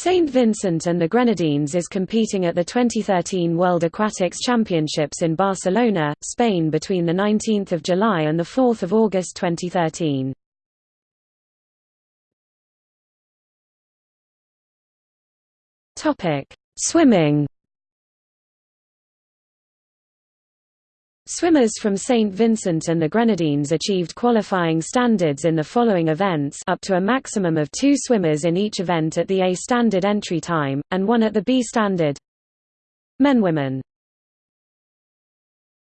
St. Vincent and the Grenadines is competing at the 2013 World Aquatics Championships in Barcelona, Spain between 19 July and 4 August 2013. Swimming Swimmers from St. Vincent and the Grenadines achieved qualifying standards in the following events up to a maximum of two swimmers in each event at the A standard entry time, and one at the B standard. Men Women